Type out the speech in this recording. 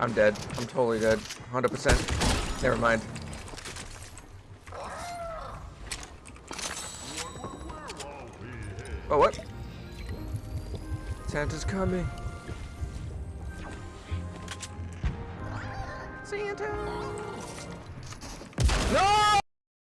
I'm dead. I'm totally dead. 100%. Never mind. Oh, what? Santa's coming. Santa!